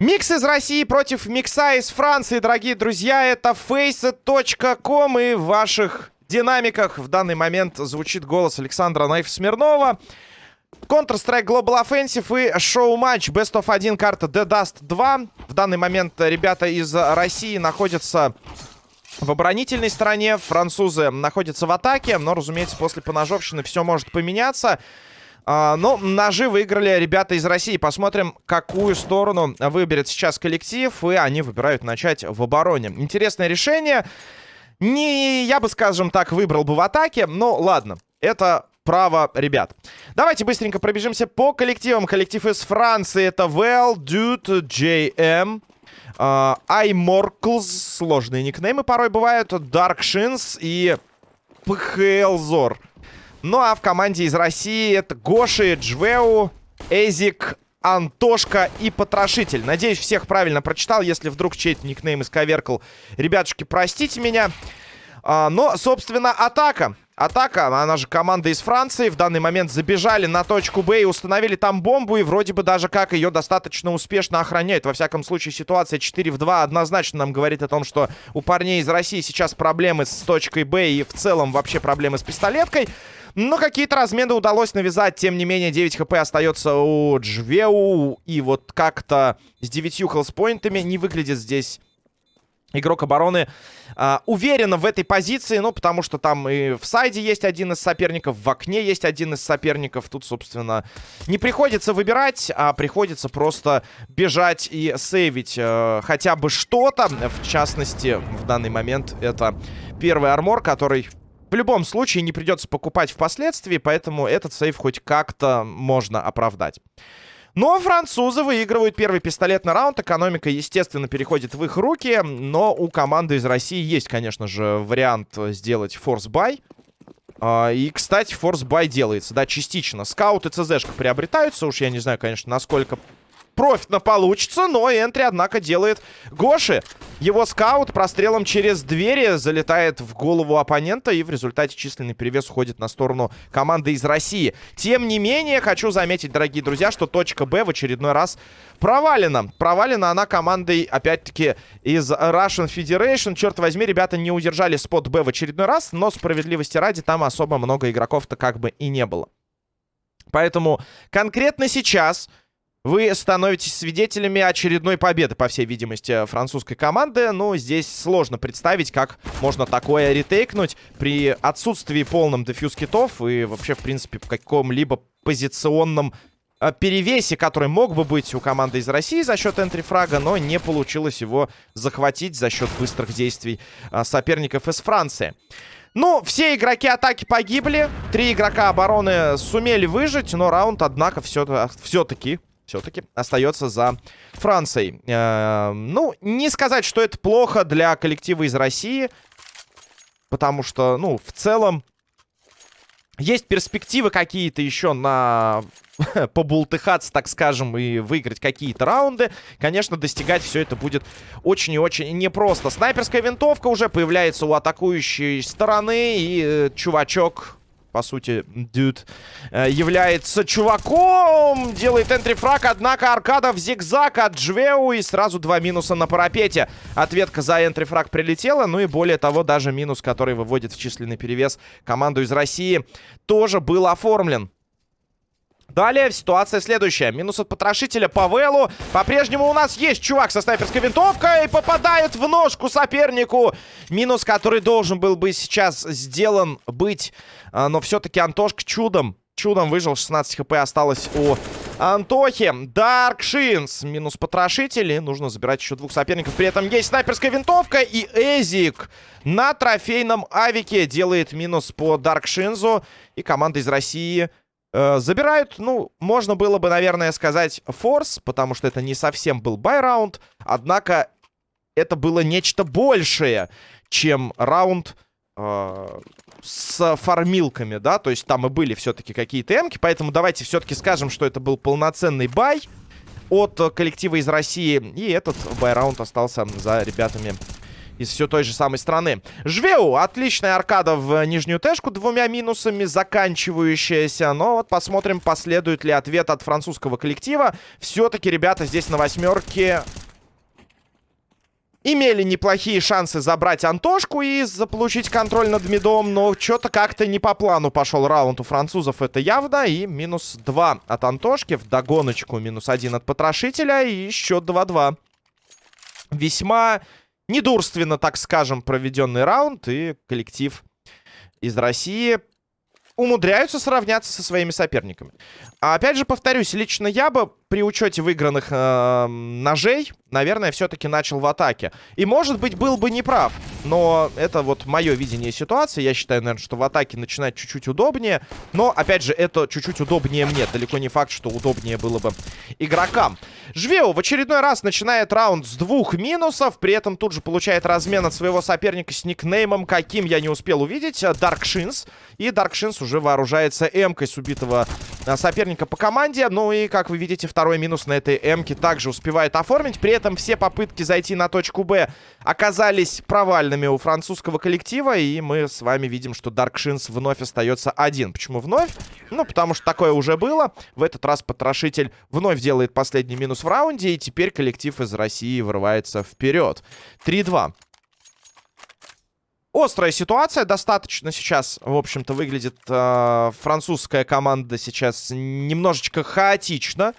Микс из России против микса из Франции, дорогие друзья. Это face.com и в ваших динамиках в данный момент звучит голос Александра Наев-Смирнова. Counter-Strike Global Offensive и шоу-матч Best of 1 карта The Dust 2. В данный момент ребята из России находятся в оборонительной стороне. Французы находятся в атаке. Но, разумеется, после поножовщины все может поменяться. А, но ножи выиграли ребята из России. Посмотрим, какую сторону выберет сейчас коллектив. И они выбирают начать в обороне. Интересное решение. Не, я бы, скажем так, выбрал бы в атаке. Но ладно, это право ребят. Давайте быстренько пробежимся по коллективам. Коллектив из Франции это Well, Dude, JM. Uh, iMorkles, сложные никнеймы порой бывают. Shins и PHLZor. Ну а в команде из России это Гоши, Джвеу, Эзик, Антошка и Потрошитель. Надеюсь, всех правильно прочитал. Если вдруг чей-то никнейм исковеркал, ребятушки, простите меня. А, но, собственно, атака. Атака, она же команда из Франции. В данный момент забежали на точку Б и установили там бомбу. И вроде бы даже как ее достаточно успешно охраняют. Во всяком случае, ситуация 4 в 2 однозначно нам говорит о том, что у парней из России сейчас проблемы с точкой Б и в целом вообще проблемы с пистолеткой. Но какие-то размены удалось навязать. Тем не менее, 9 хп остается у Джвеу. И вот как-то с 9 хелспоинтами не выглядит здесь игрок обороны а, уверенно в этой позиции, ну, потому что там и в сайде есть один из соперников, в окне есть один из соперников. Тут, собственно, не приходится выбирать, а приходится просто бежать и сейвить э, хотя бы что-то. В частности, в данный момент это первый armor, который в любом случае не придется покупать впоследствии, поэтому этот save хоть как-то можно оправдать. Но французы выигрывают первый пистолетный раунд. Экономика, естественно, переходит в их руки. Но у команды из России есть, конечно же, вариант сделать force buy. А, и, кстати, force buy делается, да, частично. Скаут и CZ шка приобретаются. Уж я не знаю, конечно, насколько профитно получится, но entry, однако, делает Гоши. Его скаут прострелом через двери залетает в голову оппонента, и в результате численный перевес уходит на сторону команды из России. Тем не менее, хочу заметить, дорогие друзья, что точка Б в очередной раз провалена. Провалена она командой, опять-таки, из Russian Federation. Черт возьми, ребята не удержали спот Б в очередной раз, но справедливости ради там особо много игроков-то как бы и не было. Поэтому конкретно сейчас вы становитесь свидетелями очередной победы, по всей видимости, французской команды. Ну, здесь сложно представить, как можно такое ретейкнуть при отсутствии полном дефьюз китов и вообще, в принципе, в каком-либо позиционном э, перевесе, который мог бы быть у команды из России за счет энтрифрага, но не получилось его захватить за счет быстрых действий э, соперников из Франции. Ну, все игроки атаки погибли. Три игрока обороны сумели выжить, но раунд, однако, все-таки все-таки остается за Францией. Э, ну, не сказать, что это плохо для коллектива из России. Потому что, ну, в целом, есть перспективы какие-то еще на побултыхаться, так скажем, и выиграть какие-то раунды. Конечно, достигать все это будет очень и очень непросто. Снайперская винтовка уже появляется у атакующей стороны. И э, чувачок по сути, дюд э, является чуваком. Делает энтрифраг, однако аркада в зигзаг от Джвеу. И сразу два минуса на парапете. Ответка за энтрифраг прилетела. Ну и более того, даже минус, который выводит в численный перевес команду из России, тоже был оформлен. Далее ситуация следующая. Минус от потрошителя по Велу. По-прежнему у нас есть чувак со снайперской винтовкой. И попадает в ножку сопернику. Минус, который должен был бы сейчас сделан быть. А, но все-таки Антошка чудом. Чудом выжил. 16 хп осталось у Антохи. Даркшинс. Минус потрошитель. И нужно забирать еще двух соперников. При этом есть снайперская винтовка. И Эзик на трофейном авике делает минус по Даркшинзу. И команда из России забирают, ну, можно было бы, наверное, сказать форс, потому что это не совсем был байраунд. Однако это было нечто большее, чем раунд э, с фармилками, да. То есть там и были все-таки какие-то эмки. Поэтому давайте все-таки скажем, что это был полноценный бай от коллектива из России. И этот байраунд остался за ребятами из все той же самой страны. Жвеу, отличная аркада в нижнюю тэшку, двумя минусами заканчивающаяся. Но вот посмотрим, последует ли ответ от французского коллектива. Все-таки ребята здесь на восьмерке имели неплохие шансы забрать Антошку и заполучить контроль над мидом, но что-то как-то не по плану пошел раунд у французов, это явно. И минус 2 от Антошки, в догоночку минус 1 от Потрошителя и еще 2-2. Весьма недурственно, так скажем, проведенный раунд, и коллектив из России умудряются сравняться со своими соперниками. А опять же, повторюсь, лично я бы при учете выигранных э, ножей, наверное, все-таки начал в атаке. И, может быть, был бы неправ. Но это вот мое видение ситуации. Я считаю, наверное, что в атаке начинать чуть-чуть удобнее. Но, опять же, это чуть-чуть удобнее мне. Далеко не факт, что удобнее было бы игрокам. Жвеу в очередной раз начинает раунд с двух минусов. При этом тут же получает размен от своего соперника с никнеймом, каким я не успел увидеть. Даркшинс. И Даркшинс уже вооружается эмкой с убитого соперника по команде. Ну и, как вы видите, второй минус на этой М-ке также успевает оформить. При этом все попытки зайти на точку Б оказались провальными у французского коллектива. И мы с вами видим, что Даркшинс вновь остается один. Почему вновь? Ну, потому что такое уже было. В этот раз потрошитель вновь делает последний минус в раунде. И теперь коллектив из России вырывается вперед. 3-2. Острая ситуация достаточно сейчас, в общем-то, выглядит э, французская команда сейчас немножечко хаотично.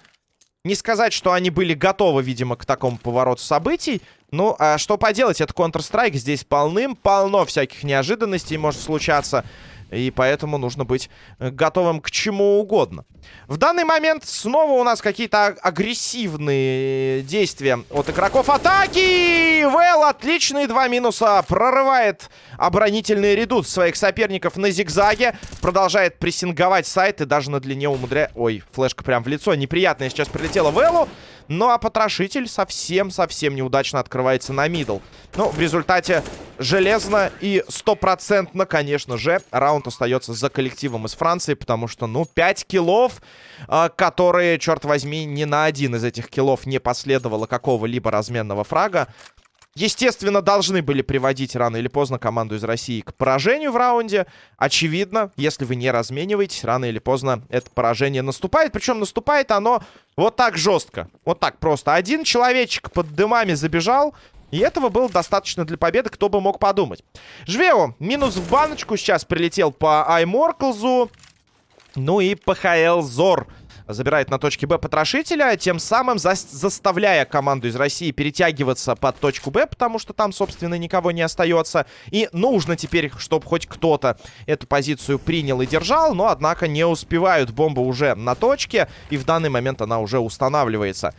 Не сказать, что они были готовы, видимо, к такому повороту событий. Ну, а что поделать, это Counter-Strike. Здесь полным-полно всяких неожиданностей может случаться. И поэтому нужно быть э, готовым к чему угодно. В данный момент снова у нас какие-то агрессивные действия от игроков атаки. Вэл, отличные два минуса. Прорывает оборонительный редут своих соперников на зигзаге. Продолжает прессинговать сайт и даже на длине умудряет... Ой, флешка прям в лицо. Неприятная сейчас прилетела Вэлу. Ну, а потрошитель совсем-совсем неудачно открывается на middle. Ну, в результате железно и стопроцентно, конечно же, раунд остается за коллективом из Франции, потому что, ну, 5 киллов, э, которые, черт возьми, ни на один из этих киллов не последовало какого-либо разменного фрага. Естественно, должны были приводить рано или поздно команду из России к поражению в раунде. Очевидно, если вы не размениваетесь, рано или поздно это поражение наступает. Причем наступает оно вот так жестко. Вот так просто. Один человечек под дымами забежал. И этого было достаточно для победы, кто бы мог подумать. Жвео, минус в баночку сейчас прилетел по Айморклзу. Ну и ПХЛ Зор забирает на точке Б потрошителя, тем самым за заставляя команду из России перетягиваться под точку Б, потому что там, собственно, никого не остается. И нужно теперь, чтобы хоть кто-то эту позицию принял и держал, но, однако, не успевают. Бомба уже на точке, и в данный момент она уже устанавливается.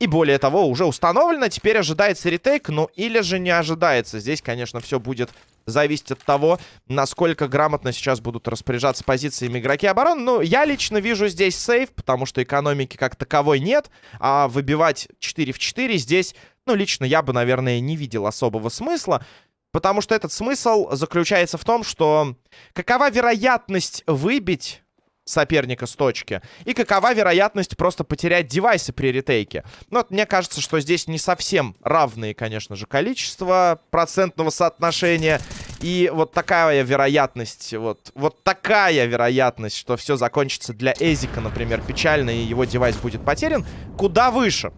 И более того, уже установлено. Теперь ожидается ретейк, ну или же не ожидается. Здесь, конечно, все будет зависеть от того, насколько грамотно сейчас будут распоряжаться позициями игроки обороны. Ну, я лично вижу здесь сейф, потому что экономики как таковой нет. А выбивать 4 в 4 здесь, ну, лично я бы, наверное, не видел особого смысла. Потому что этот смысл заключается в том, что какова вероятность выбить соперника с точки. И какова вероятность просто потерять девайсы при ретейке. Ну, вот мне кажется, что здесь не совсем равные, конечно же, количество процентного соотношения. И вот такая вероятность, вот, вот такая вероятность, что все закончится для Эзика, например, печально, и его девайс будет потерян, куда выше.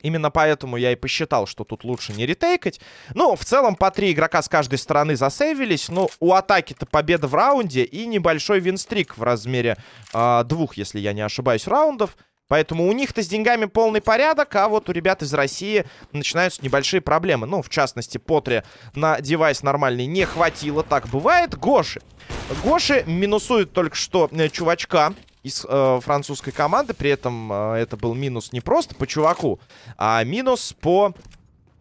Именно поэтому я и посчитал, что тут лучше не ретейкать. Ну, в целом, по три игрока с каждой стороны засейвились. Но у атаки-то победа в раунде и небольшой винстрик в размере э, двух, если я не ошибаюсь, раундов. Поэтому у них-то с деньгами полный порядок, а вот у ребят из России начинаются небольшие проблемы. Ну, в частности, Потре на девайс нормальный не хватило, так бывает. Гоши. Гоши минусует только что э, чувачка из э, французской команды. При этом э, это был минус не просто по чуваку, а минус по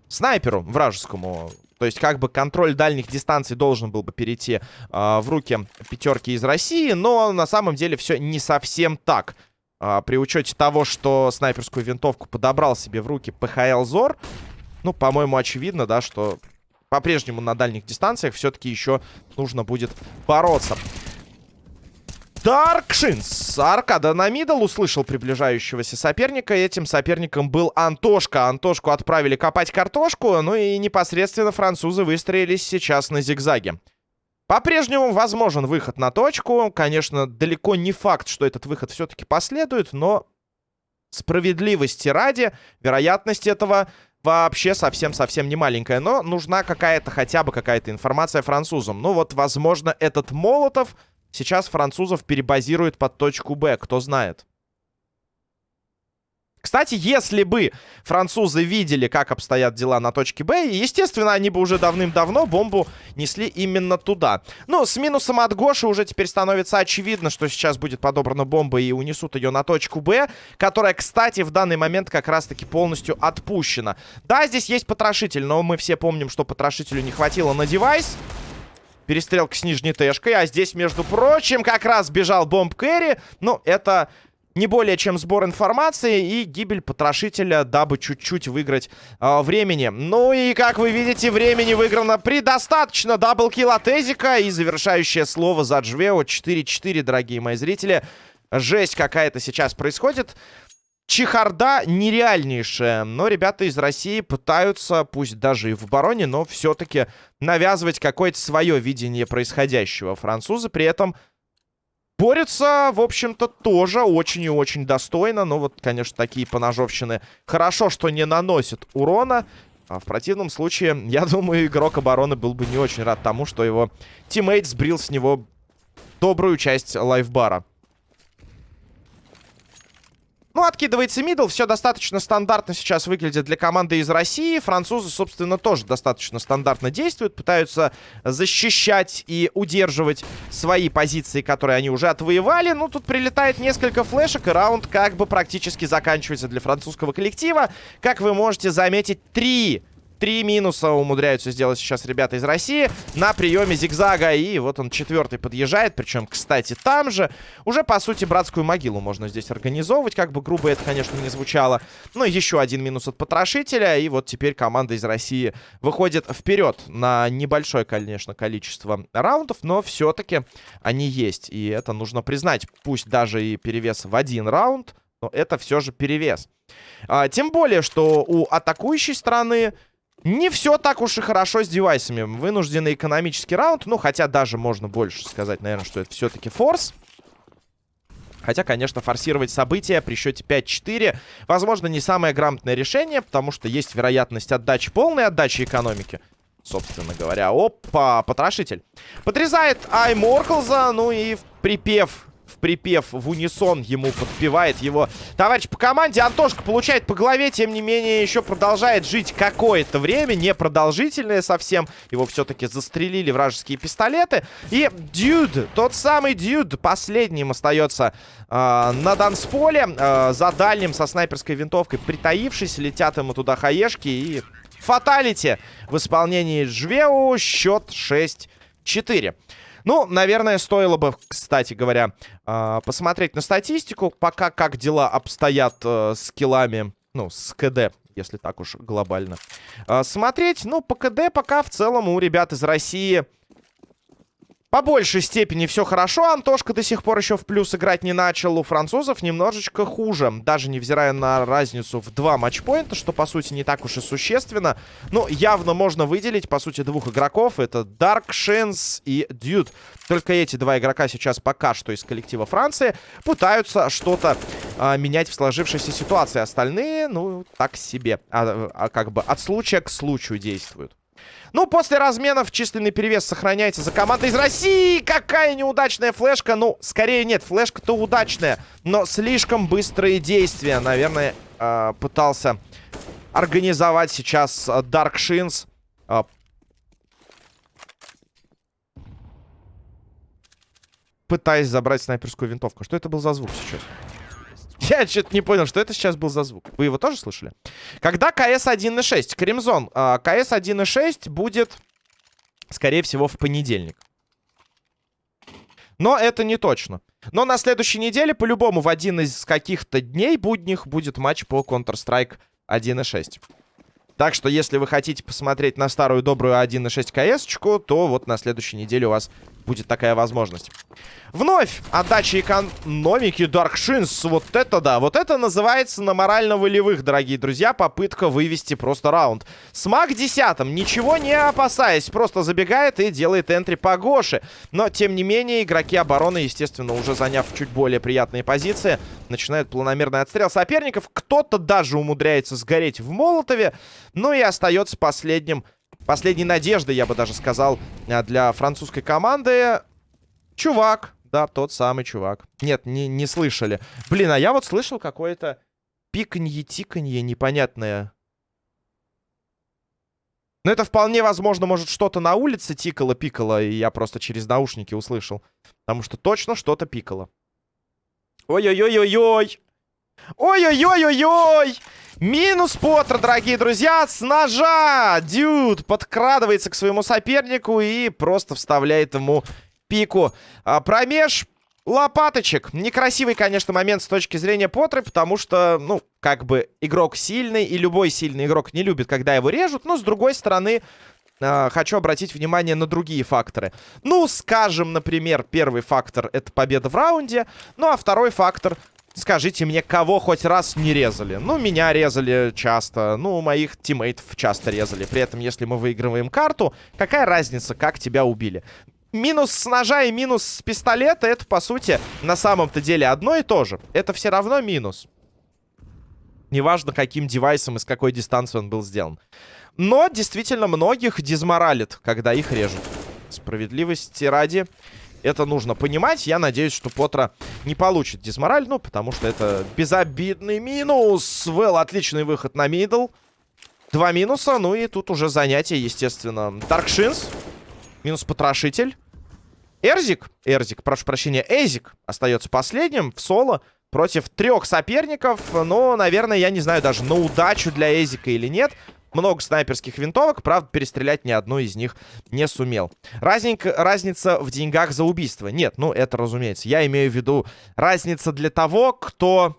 снайперу вражескому. То есть, как бы контроль дальних дистанций должен был бы перейти э, в руки пятерки из России, но на самом деле все не совсем так. Э, при учете того, что снайперскую винтовку подобрал себе в руки ПХЛ Зор, ну, по-моему, очевидно, да, что по-прежнему на дальних дистанциях все-таки еще нужно будет бороться. Даркшинс. Аркада на middle услышал приближающегося соперника. Этим соперником был Антошка. Антошку отправили копать картошку. Ну и непосредственно французы выстроились сейчас на зигзаге. По-прежнему возможен выход на точку. Конечно, далеко не факт, что этот выход все-таки последует, но справедливости ради, вероятность этого вообще совсем-совсем не маленькая. Но нужна какая-то, хотя бы какая-то информация французам. Ну вот, возможно, этот Молотов сейчас французов перебазирует под точку Б, кто знает. Кстати, если бы французы видели, как обстоят дела на точке Б, естественно, они бы уже давным-давно бомбу несли именно туда. Ну, с минусом от Гоши уже теперь становится очевидно, что сейчас будет подобрана бомба и унесут ее на точку Б, которая, кстати, в данный момент как раз-таки полностью отпущена. Да, здесь есть потрошитель, но мы все помним, что потрошителю не хватило на девайс. Перестрелка с нижней тэшкой, а здесь, между прочим, как раз бежал бомб Кэрри. Ну, это не более чем сбор информации и гибель потрошителя, дабы чуть-чуть выиграть э, времени. Ну и, как вы видите, времени выиграно предостаточно. Даблкил от Эзика и завершающее слово за Джвео. 4-4, дорогие мои зрители. Жесть какая-то сейчас происходит. Чехарда нереальнейшая. Но ребята из России пытаются, пусть даже и в обороне, но все-таки навязывать какое-то свое видение происходящего. Французы при этом Борются, в общем-то, тоже очень и очень достойно. Но вот, конечно, такие поножовщины хорошо, что не наносят урона. А в противном случае, я думаю, игрок обороны был бы не очень рад тому, что его тиммейт сбрил с него добрую часть лайфбара. Ну, откидывается middle. Все достаточно стандартно сейчас выглядит для команды из России. Французы, собственно, тоже достаточно стандартно действуют. Пытаются защищать и удерживать свои позиции, которые они уже отвоевали. Ну, тут прилетает несколько флешек, и раунд как бы практически заканчивается для французского коллектива. Как вы можете заметить, три Три минуса умудряются сделать сейчас ребята из России на приеме зигзага. И вот он четвертый подъезжает. Причем, кстати, там же уже, по сути, братскую могилу можно здесь организовывать. Как бы грубо это, конечно, не звучало. Но еще один минус от потрошителя. И вот теперь команда из России выходит вперед на небольшое, конечно, количество раундов. Но все-таки они есть. И это нужно признать. Пусть даже и перевес в один раунд, но это все же перевес. А, тем более, что у атакующей стороны не все так уж и хорошо с девайсами. Вынужденный экономический раунд. Ну, хотя даже можно больше сказать, наверное, что это все-таки форс. Хотя, конечно, форсировать события при счете 5-4, возможно, не самое грамотное решение, потому что есть вероятность отдачи, полной отдачи экономики. Собственно говоря. Опа, потрошитель. Подрезает Айморклза, ну и припев в припев в унисон ему подпевает его товарищ по команде. Антошка получает по голове, тем не менее, еще продолжает жить какое-то время, непродолжительное совсем. Его все-таки застрелили вражеские пистолеты. И Дюд, тот самый Дюд, последним остается э, на дансполе. Э, за дальним со снайперской винтовкой притаившись, летят ему туда хаешки и... Фаталити в исполнении Жвеу. Счет 6-4. Ну, наверное, стоило бы, кстати говоря, э, посмотреть на статистику, пока как дела обстоят э, с киллами, ну, с КД, если так уж глобально. Э, смотреть, ну, по КД пока в целом у ребят из России по большей степени все хорошо. Антошка до сих пор еще в плюс играть не начал. У французов немножечко хуже. Даже невзирая на разницу в два матчпоинта, что, по сути, не так уж и существенно. Но явно можно выделить, по сути, двух игроков. Это Dark Shins и Dude. Только эти два игрока сейчас пока что из коллектива Франции пытаются что-то а, менять в сложившейся ситуации. Остальные, ну, так себе. А, а как бы от случая к случаю действуют. Ну, после разменов численный перевес сохраняется за командой из России. Какая неудачная флешка. Ну, скорее нет, флешка-то удачная. Но слишком быстрые действия. Наверное, э, пытался организовать сейчас Dark Shins. Э, пытаясь забрать снайперскую винтовку. Что это был за звук сейчас? Я что-то не понял, что это сейчас был за звук. Вы его тоже слышали? Когда КС 1.6? Кремзон, а, КС 1.6 будет, скорее всего, в понедельник. Но это не точно. Но на следующей неделе, по-любому, в один из каких-то дней будних будет матч по Counter-Strike 1.6. Так что, если вы хотите посмотреть на старую добрую 1.6 КС-очку, то вот на следующей неделе у вас будет такая возможность. Вновь отдача экономики Даркшинс. Вот это да. Вот это называется на морально-волевых, дорогие друзья, попытка вывести просто раунд. Смак десятым, ничего не опасаясь, просто забегает и делает энтри по Гоше. Но, тем не менее, игроки обороны, естественно, уже заняв чуть более приятные позиции, начинают планомерный отстрел соперников. Кто-то даже умудряется сгореть в Молотове. Ну и остается последним последней надеждой, я бы даже сказал, для французской команды. Чувак, да, тот самый чувак. Нет, не, не слышали. Блин, а я вот слышал какое-то пиканье-тиканье непонятное. Но это вполне возможно, может, что-то на улице тикало-пикало, и я просто через наушники услышал. Потому что точно что-то пикало. Ой-ой-ой-ой-ой! Ой-ой-ой-ой-ой! Минус Поттер, дорогие друзья, с ножа! Дюд подкрадывается к своему сопернику и просто вставляет ему пику. А, промеж лопаточек. Некрасивый, конечно, момент с точки зрения Поттера, потому что, ну, как бы игрок сильный, и любой сильный игрок не любит, когда его режут. Но, с другой стороны, э, хочу обратить внимание на другие факторы. Ну, скажем, например, первый фактор — это победа в раунде. Ну, а второй фактор Скажите мне, кого хоть раз не резали? Ну, меня резали часто. Ну, моих тиммейтов часто резали. При этом, если мы выигрываем карту, какая разница, как тебя убили? минус с ножа и минус с пистолета, это, по сути, на самом-то деле одно и то же. Это все равно минус. Неважно, каким девайсом и с какой дистанции он был сделан. Но, действительно, многих дизморалит, когда их режут. Справедливости ради, это нужно понимать. Я надеюсь, что Потра не получит дизмораль, ну, потому что это безобидный минус. Вэл, отличный выход на middle. Два минуса, ну и тут уже занятие, естественно. Даркшинс. Минус потрошитель. Эрзик, Эрзик, прошу прощения, Эзик остается последним в соло против трех соперников. Но, наверное, я не знаю даже на удачу для Эзика или нет. Много снайперских винтовок, правда, перестрелять ни одной из них не сумел. Разненько, разница в деньгах за убийство. Нет, ну это разумеется. Я имею в виду разница для того, кто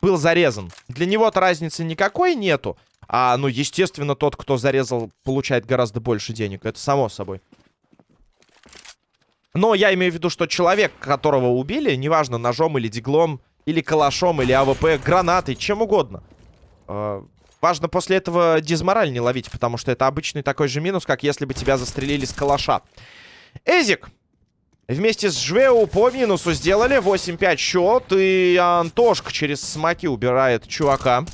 был зарезан. Для него-то разницы никакой нету. А, ну, естественно, тот, кто зарезал, получает гораздо больше денег. Это само собой. Но я имею в виду, что человек, которого убили, неважно, ножом или диглом, или калашом, или АВП, гранатой, чем угодно. Э, важно после этого дизмораль не ловить, потому что это обычный такой же минус, как если бы тебя застрелили с калаша. Эзик вместе с Жвеу по минусу сделали. 8-5 счет. И Антошка через смоки убирает чувака.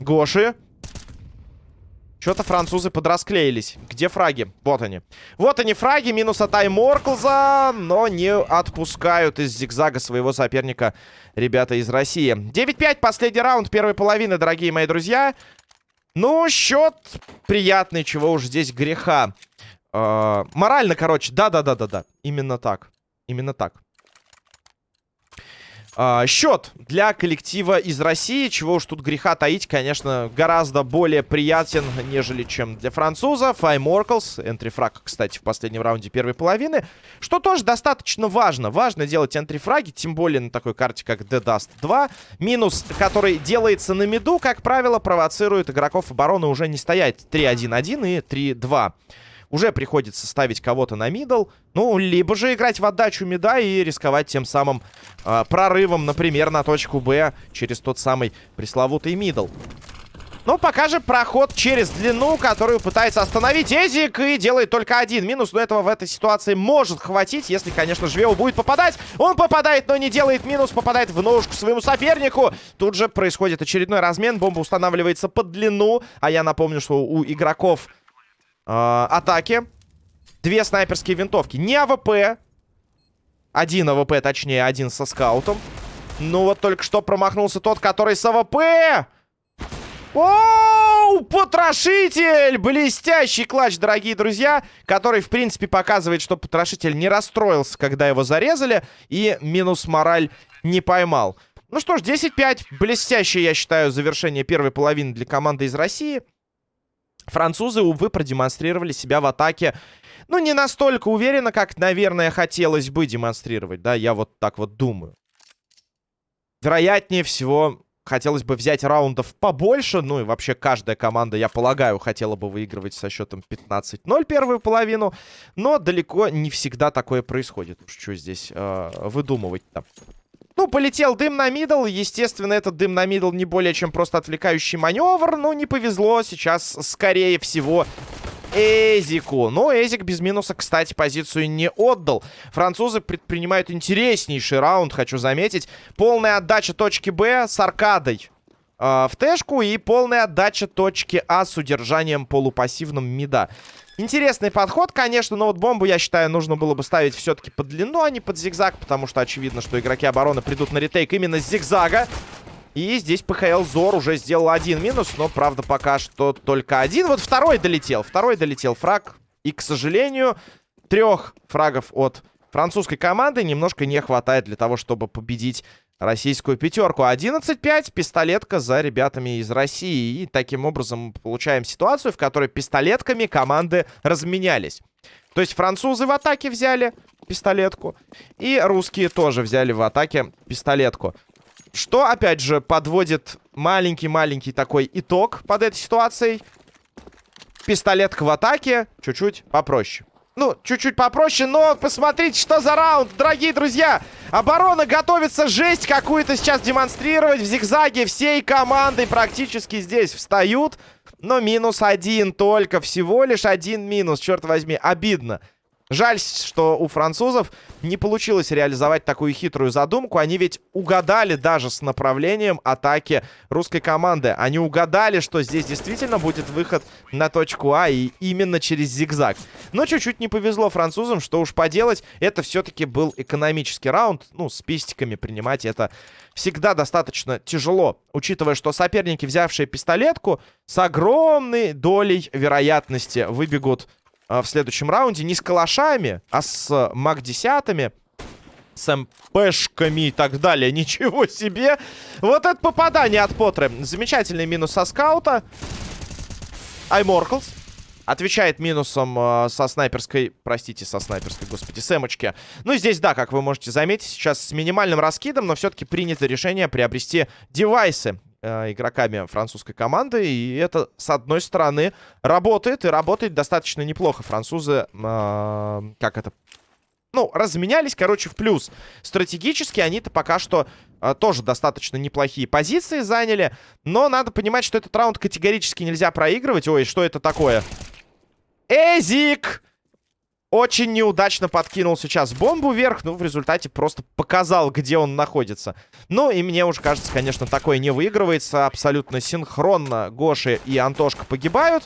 Гоши. Что-то французы подрасклеились. Где фраги? Вот они. Вот они фраги. Минус от Айморклза. Но не отпускают из зигзага своего соперника ребята из России. 9-5. Последний раунд первой половины, дорогие мои друзья. Ну, счет приятный. Чего уж здесь греха. Э -э морально, короче. Да-да-да-да-да. Именно так. Именно так. А, счет для коллектива из России, чего уж тут греха таить, конечно, гораздо более приятен, нежели чем для французов. Айморклс, entry frag, кстати, в последнем раунде первой половины, что тоже достаточно важно. Важно делать entry frag и, тем более на такой карте, как The Dust 2. Минус, который делается на миду, как правило, провоцирует игроков обороны уже не стоять 3-1-1 и 3-2 уже приходится ставить кого-то на мидл. Ну, либо же играть в отдачу мида и рисковать тем самым э, прорывом, например, на точку Б через тот самый пресловутый мидл. Но пока же проход через длину, которую пытается остановить Эзик и делает только один минус. Но этого в этой ситуации может хватить, если, конечно, Жвеу будет попадать. Он попадает, но не делает минус, попадает в ножку своему сопернику. Тут же происходит очередной размен, бомба устанавливается под длину. А я напомню, что у игроков э, атаки. Две снайперские винтовки. Не АВП. Один АВП, точнее, один со скаутом. Ну вот только что промахнулся тот, который с АВП. Оу, потрошитель! Блестящий clutch, дорогие друзья, который, в принципе, показывает, что потрошитель не расстроился, когда его зарезали, и минус мораль не поймал. Ну что ж, 10-5. Блестящее, я считаю, завершение первой половины для команды из России. Французы, увы, продемонстрировали себя в атаке, ну, не настолько уверенно, как, наверное, хотелось бы демонстрировать, да, я вот так вот думаю. Вероятнее всего, хотелось бы взять раундов побольше. Ну и вообще каждая команда, я полагаю, хотела бы выигрывать со счетом 15-0 первую половину. Но далеко не всегда такое происходит. Что здесь э, выдумывать-то. Ну, полетел дым на мидл. Естественно, этот дым на мидл не более чем просто отвлекающий маневр. Но не повезло. Сейчас, скорее всего, Эзику. Но Эзик без минуса, кстати, позицию не отдал. Французы предпринимают интереснейший раунд, хочу заметить. Полная отдача точки Б с аркадой э, в тэшку и полная отдача точки А с удержанием полупассивным мида. Интересный подход, конечно, но вот бомбу, я считаю, нужно было бы ставить все-таки под длину, а не под зигзаг, потому что очевидно, что игроки обороны придут на ретейк именно с зигзага. И здесь ПХЛ Зор уже сделал один минус, но, правда, пока что только один. Вот второй долетел, второй долетел фраг. И, к сожалению, трех фрагов от французской команды немножко не хватает для того, чтобы победить российскую пятерку. 11-5, пистолетка за ребятами из России. И таким образом получаем ситуацию, в которой пистолетками команды разменялись. То есть французы в атаке взяли пистолетку, и русские тоже взяли в атаке пистолетку. Что, опять же, подводит маленький-маленький такой итог под этой ситуацией. Пистолетка в атаке чуть-чуть попроще. Ну, чуть-чуть попроще, но посмотрите, что за раунд, дорогие друзья. Оборона готовится жесть какую-то сейчас демонстрировать. В зигзаге всей командой практически здесь встают. Но минус один только, всего лишь один минус, черт возьми, обидно. Жаль, что у французов не получилось реализовать такую хитрую задумку. Они ведь угадали даже с направлением атаки русской команды. Они угадали, что здесь действительно будет выход на точку А и именно через зигзаг. Но чуть-чуть не повезло французам, что уж поделать. Это все-таки был экономический раунд. Ну, с пистиками принимать это всегда достаточно тяжело. Учитывая, что соперники, взявшие пистолетку, с огромной долей вероятности выбегут а, в следующем раунде. Не с калашами, а с маг-10, с МПшками и так далее. Ничего себе! Вот это попадание от Потры. Замечательный минус со скаута. Айморклс. Отвечает минусом э, со снайперской, простите, со снайперской, господи, сэмочки. Ну, здесь, да, как вы можете заметить, сейчас с минимальным раскидом, но все-таки принято решение приобрести девайсы э, игроками французской команды. И это, с одной стороны, работает. И работает достаточно неплохо. Французы, э, как это... Ну, разменялись, короче, в плюс. Стратегически они-то пока что э, тоже достаточно неплохие позиции заняли. Но надо понимать, что этот раунд категорически нельзя проигрывать. Ой, что это такое? Эзик! Очень неудачно подкинул сейчас бомбу вверх, ну, в результате просто показал, где он находится. Ну, и мне уже кажется, конечно, такое не выигрывается. Абсолютно синхронно Гоши и Антошка погибают.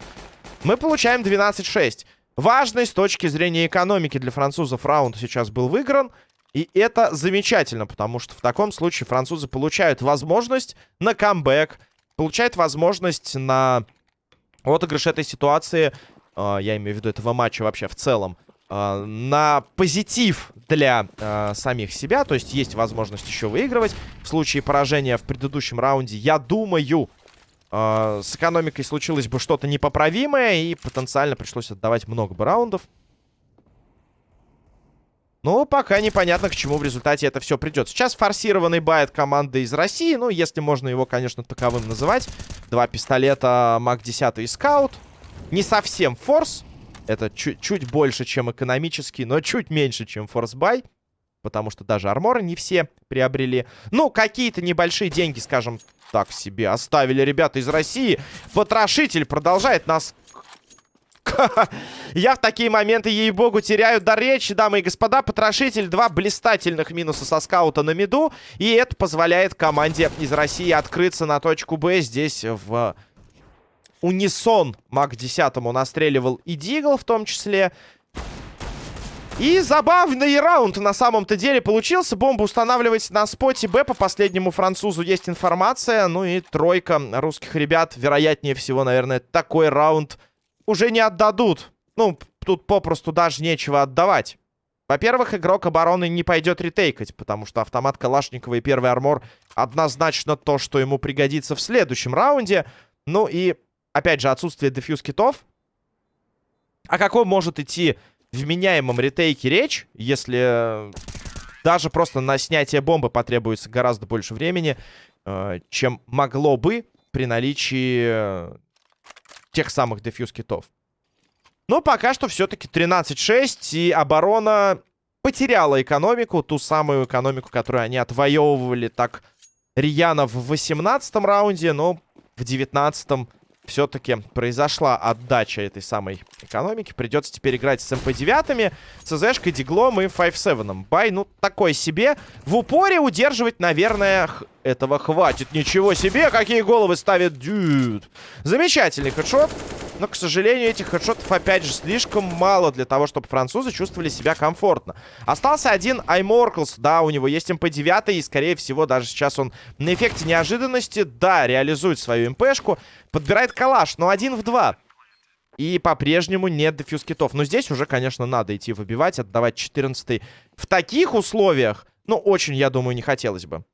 Мы получаем 12-6. Важный с точки зрения экономики для французов раунд сейчас был выигран. И это замечательно, потому что в таком случае французы получают возможность на камбэк, получают возможность на отыгрыш этой ситуации, э, я имею в виду этого матча вообще в целом, э, на позитив для э, самих себя. То есть есть возможность еще выигрывать. В случае поражения в предыдущем раунде, я думаю, э, с экономикой случилось бы что-то непоправимое. И потенциально пришлось отдавать много бы раундов. Но пока непонятно, к чему в результате это все придет. Сейчас форсированный buy от команды из России. Ну, если можно его, конечно, таковым называть. Два пистолета MAC-10 и Скаут. Не совсем force. Это чуть, чуть больше, чем экономический, но чуть меньше, чем force buy. Потому что даже armor ы не все приобрели. Ну, какие-то небольшие деньги, скажем так, себе оставили ребята из России. Потрошитель продолжает нас... Я в такие моменты, ей-богу, теряю до речи, дамы и господа. Потрошитель, два блистательных минуса со скаута на миду. И это позволяет команде из России открыться на точку Б здесь в унисон маг 10 настреливал и Дигл в том числе. И забавный раунд на самом-то деле получился. Бомба устанавливается на споте Б. По последнему французу есть информация. Ну и тройка русских ребят, вероятнее всего, наверное, такой раунд уже не отдадут. Ну, тут попросту даже нечего отдавать. Во-первых, игрок обороны не пойдет ретейкать, потому что автомат Калашникова и первый армор однозначно то, что ему пригодится в следующем раунде. Ну и опять же, отсутствие дефьюз китов. О каком может идти вменяемом ретейке речь, если даже просто на снятие бомбы потребуется гораздо больше времени, э, чем могло бы при наличии э, тех самых дефьюз-китов. Но пока что все-таки 13-6, и оборона потеряла экономику, ту самую экономику, которую они отвоевывали так рьяно в 18 раунде, но в 19 все-таки произошла отдача этой самой экономики. Придется теперь играть с МП-9, ЦЗшкой, Диглом и 5-7. Buy, ну, такой себе. В упоре удерживать, наверное, этого хватит. Ничего себе, какие головы ставит Дюд. Замечательный хедшот. Но, к сожалению, этих хедшотов, опять же, слишком мало для того, чтобы французы чувствовали себя комфортно. Остался один Айморклс. Да, у него есть МП-9, и, скорее всего, даже сейчас он на эффекте неожиданности, да, реализует свою МПшку. Подбирает калаш, но один в два. И по-прежнему нет дефьюз китов. Но здесь уже, конечно, надо идти выбивать, отдавать 14 В таких условиях, ну, очень, я думаю, не хотелось бы.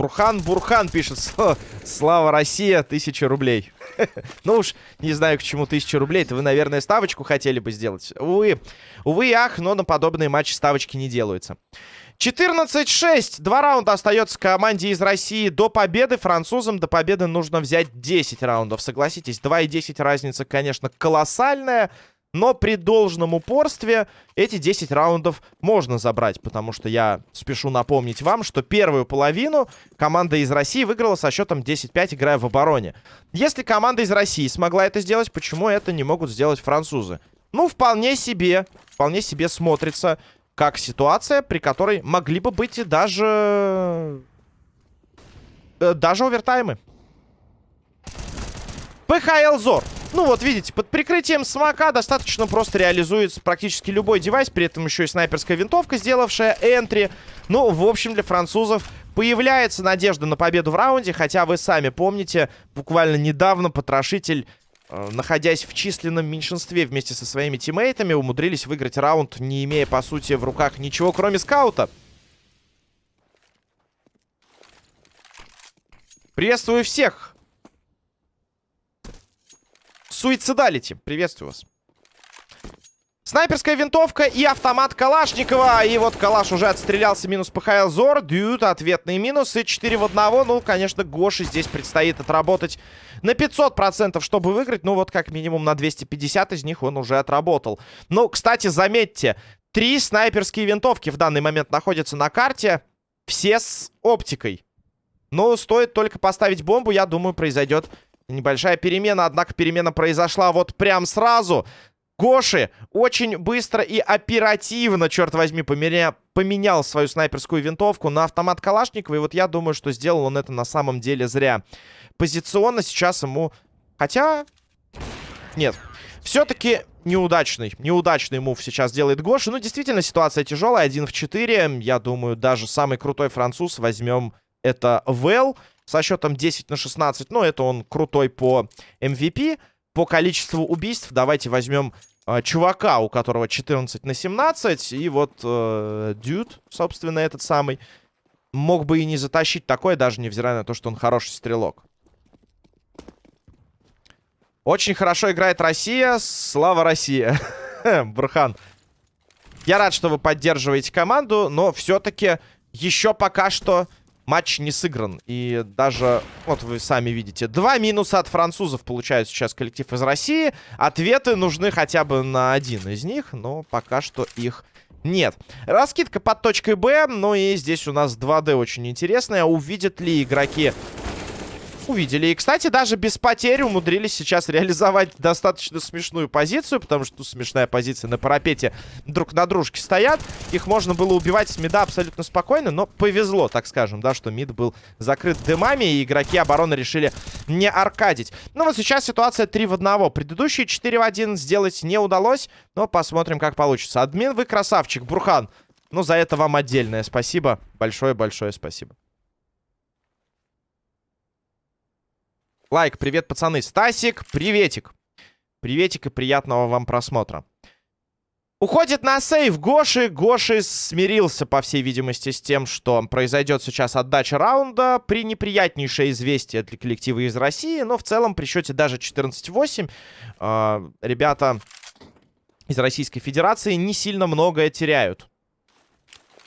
Бурхан Бурхан пишет. Слава Россия, тысяча рублей. ну уж, не знаю, к чему тысяча рублей. Это вы, наверное, ставочку хотели бы сделать. Увы, увы ах, но на подобные матчи ставочки не делаются. 14-6. Два раунда остается команде из России до победы. Французам до победы нужно взять 10 раундов. Согласитесь, 2 и 10 разница, конечно, колоссальная. Но при должном упорстве эти 10 раундов можно забрать, потому что я спешу напомнить вам, что первую половину команда из России выиграла со счетом 10-5, играя в обороне. Если команда из России смогла это сделать, почему это не могут сделать французы? Ну, вполне себе, вполне себе смотрится как ситуация, при которой могли бы быть и даже... Э, даже овертаймы. ПХЛ Зор. Ну вот, видите, под прикрытием смока достаточно просто реализуется практически любой девайс. При этом еще и снайперская винтовка, сделавшая энтри. Ну, в общем, для французов появляется надежда на победу в раунде. Хотя вы сами помните, буквально недавно потрошитель, э, находясь в численном меньшинстве вместе со своими тиммейтами, умудрились выиграть раунд, не имея, по сути, в руках ничего, кроме скаута. Приветствую всех! Суицидалити. Приветствую вас. Снайперская винтовка и автомат Калашникова. И вот Калаш уже отстрелялся. Минус ПХЛ Зор. Дьют. Ответные минусы. 4 в 1. Ну, конечно, Гоши здесь предстоит отработать на 500%, чтобы выиграть. Ну, вот как минимум на 250 из них он уже отработал. Ну, кстати, заметьте. Три снайперские винтовки в данный момент находятся на карте. Все с оптикой. Но стоит только поставить бомбу, я думаю, произойдет Небольшая перемена, однако перемена произошла вот прям сразу. Гоши очень быстро и оперативно, черт возьми, поменя... поменял свою снайперскую винтовку на автомат Калашникова. И вот я думаю, что сделал он это на самом деле зря. Позиционно сейчас ему... Хотя... Нет. Все-таки неудачный. Неудачный мув сейчас делает Гоши. Ну, действительно, ситуация тяжелая. Один в 4. Я думаю, даже самый крутой француз возьмем это Вэл со счетом 10 на 16. Ну, это он крутой по MVP. По количеству убийств давайте возьмем э, чувака, у которого 14 на 17. И вот э, Дюд, собственно, этот самый, мог бы и не затащить такое, даже невзирая на то, что он хороший стрелок. Очень хорошо играет Россия. Слава Россия. Бурхан. Я рад, что вы поддерживаете команду, но все-таки еще пока что матч не сыгран. И даже, вот вы сами видите, два минуса от французов получает сейчас коллектив из России. Ответы нужны хотя бы на один из них, но пока что их нет. Раскидка под точкой Б, ну и здесь у нас 2D очень интересная. Увидят ли игроки увидели. И, кстати, даже без потерь умудрились сейчас реализовать достаточно смешную позицию, потому что ну, смешная позиция на парапете друг на дружке стоят. Их можно было убивать с мида абсолютно спокойно, но повезло, так скажем, да, что мид был закрыт дымами, и игроки обороны решили не аркадить. Ну вот сейчас ситуация 3 в 1. Предыдущие 4 в 1 сделать не удалось, но посмотрим, как получится. Админ, вы красавчик, Бурхан. Ну, за это вам отдельное спасибо. Большое-большое спасибо. Лайк, привет, пацаны. Стасик, приветик. Приветик и приятного вам просмотра. Уходит на сейв Гоши. Гоши смирился, по всей видимости, с тем, что произойдет сейчас отдача раунда. При неприятнейшее известие для коллектива из России. Но в целом при счете даже 14-8 э, а, ребята из Российской Федерации не сильно многое теряют.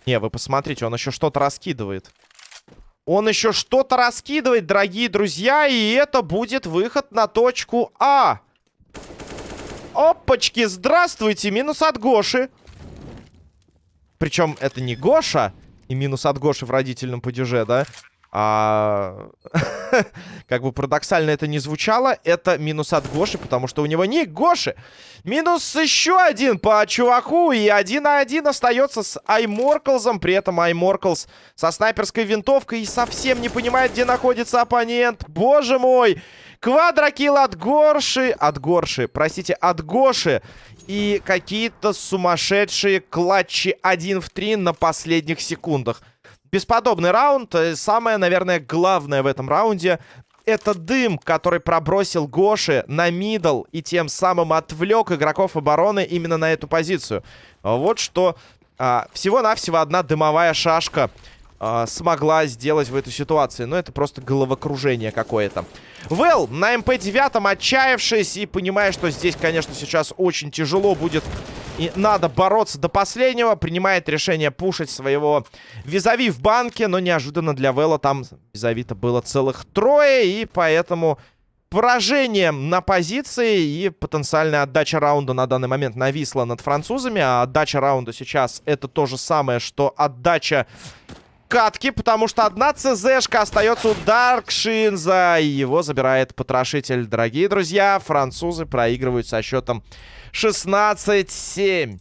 Не, вы посмотрите, он еще что-то раскидывает. Он еще что-то раскидывает, дорогие друзья, и это будет выход на точку А. Опачки, здравствуйте, минус от Гоши. Причем это не Гоша, и минус от Гоши в родительном падеже, да? А... как бы парадоксально это не звучало, это минус от Гоши, потому что у него не Гоши. Минус еще один по чуваку, и один на один остается с Айморклзом. При этом Айморклз со снайперской винтовкой и совсем не понимает, где находится оппонент. Боже мой! Квадрокилл от Горши... От Горши, простите, от Гоши. И какие-то сумасшедшие клатчи 1 в 3 на последних секундах. Бесподобный раунд. Э, самое, наверное, главное в этом раунде это дым, который пробросил Гоши на мидл и тем самым отвлек игроков обороны именно на эту позицию. Вот что а, всего-навсего одна дымовая шашка а, смогла сделать в этой ситуации. Но это просто головокружение какое-то. Вэл на МП-9 отчаявшись и понимая, что здесь, конечно, сейчас очень тяжело будет и надо бороться до последнего. Принимает решение пушить своего визави в банке. Но неожиданно для Вэлла там визави-то было целых трое. И поэтому поражение на позиции и потенциальная отдача раунда на данный момент нависла над французами. А отдача раунда сейчас это то же самое, что отдача катки, потому что одна ЦЗшка остается у Даркшинза. И его забирает потрошитель. Дорогие друзья, французы проигрывают со счетом 16-7.